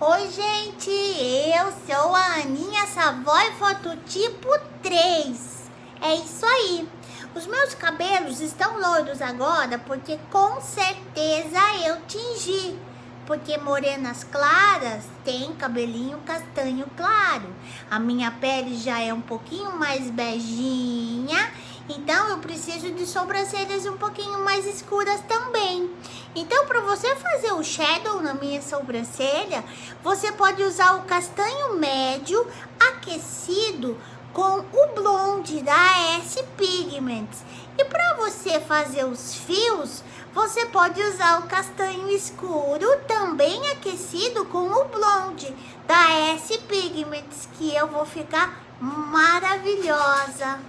Oi, gente, eu sou a Aninha Savoy Fototipo 3. É isso aí. Os meus cabelos estão loiros agora porque com certeza eu tingi. Porque morenas claras tem cabelinho castanho claro. A minha pele já é um pouquinho mais beijinha então, eu preciso de sobrancelhas um pouquinho mais escuras também. Para você fazer o shadow na minha sobrancelha, você pode usar o castanho médio aquecido com o blonde da S Pigments. E para você fazer os fios, você pode usar o castanho escuro também aquecido com o blonde da S Pigments, que eu vou ficar maravilhosa.